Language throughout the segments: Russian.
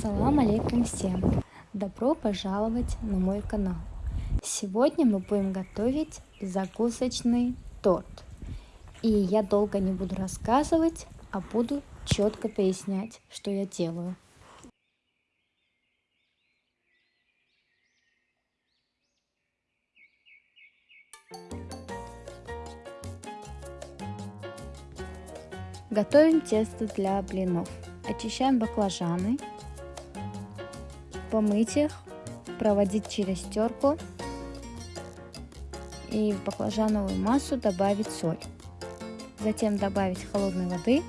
Ассалам алейкум всем! Добро пожаловать на мой канал! Сегодня мы будем готовить закусочный торт. И я долго не буду рассказывать, а буду четко пояснять, что я делаю. Готовим тесто для блинов. Очищаем баклажаны, помыть их, проводить через терку и в баклажановую массу добавить соль. Затем добавить холодной воды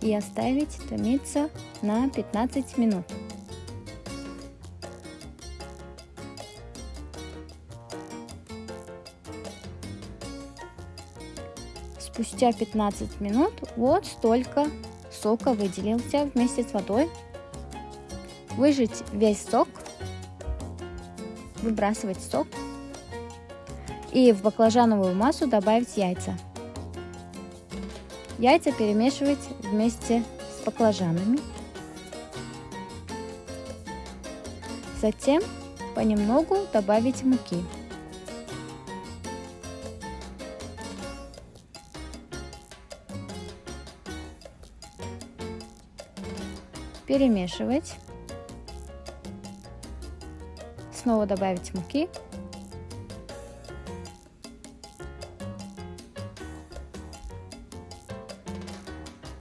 и оставить томиться на 15 минут. Спустя 15 минут вот столько сока выделился вместе с водой. Выжать весь сок, выбрасывать сок и в баклажановую массу добавить яйца. Яйца перемешивать вместе с баклажанами. Затем понемногу добавить муки. перемешивать. Снова добавить муки.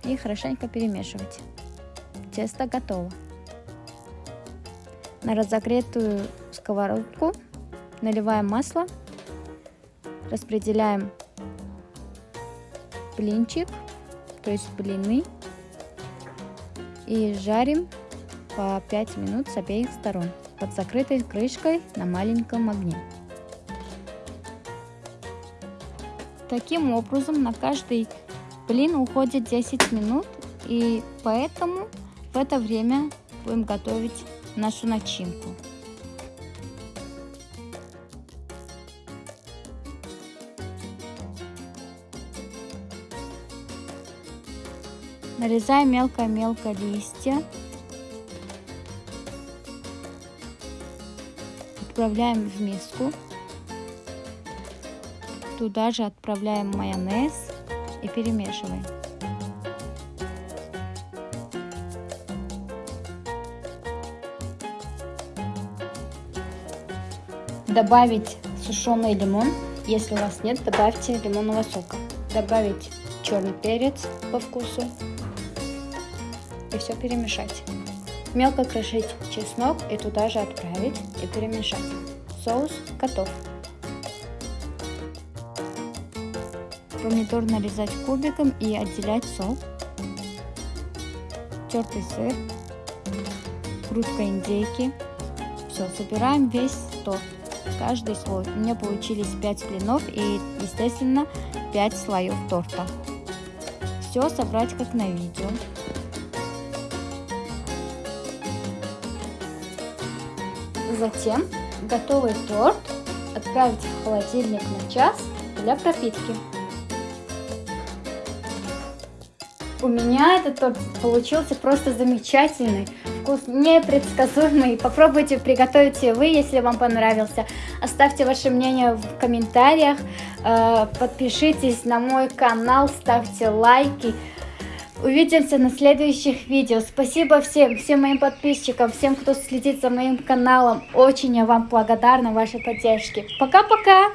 И хорошенько перемешивать. Тесто готово. На разогретую сковородку наливаем масло, распределяем блинчик, то есть блины и жарим по 5 минут с обеих сторон под закрытой крышкой на маленьком огне. Таким образом на каждый блин уходит 10 минут и поэтому в это время будем готовить нашу начинку. Нарезаем мелко-мелко листья. Отправляем в миску. Туда же отправляем майонез и перемешиваем. Добавить сушеный лимон. Если у вас нет, добавьте лимонного сока. Добавить черный перец по вкусу и все перемешать. Мелко крошить чеснок и туда же отправить и перемешать. Соус готов. Помидор нарезать кубиком и отделять сок. Тертый сыр. Грудка индейки. Все, собираем весь торт. Каждый слой. У меня получились 5 блинов и, естественно, 5 слоев торта. Все собрать как на видео. Затем готовый торт отправить в холодильник на час для пропитки. У меня этот торт получился просто замечательный, вкус непредсказуемый. Попробуйте приготовить вы, если вам понравился. Оставьте ваше мнение в комментариях, э, подпишитесь на мой канал, ставьте лайки. Увидимся на следующих видео. Спасибо всем, всем моим подписчикам, всем, кто следит за моим каналом. Очень я вам благодарна вашей поддержке. Пока-пока!